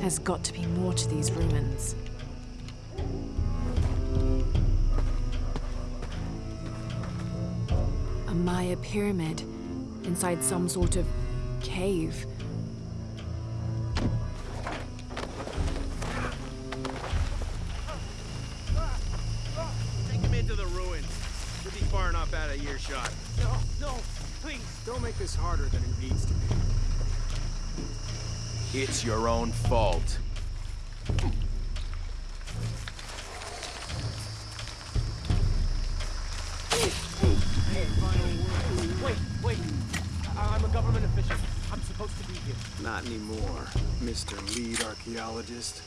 There's got to be more to these ruins. A Maya pyramid inside some sort of cave. Take him into the ruins. He'll be far enough out of earshot. No, no, please, don't make this harder than it needs to be. It's your own fault. Wait, wait. I I'm a government official. I'm supposed to be here. Not anymore, Mr. Lead Archaeologist.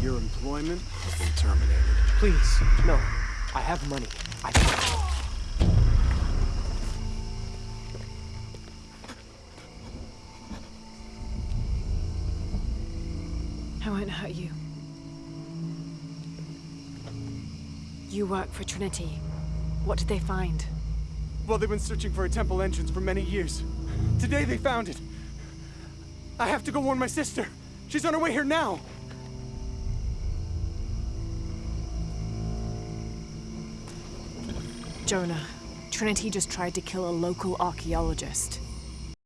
Your employment has been terminated. Please, no. I have money. I I won't hurt you. You work for Trinity. What did they find? Well, they've been searching for a temple entrance for many years. Today they found it. I have to go warn my sister. She's on her way here now. Jonah, Trinity just tried to kill a local archaeologist.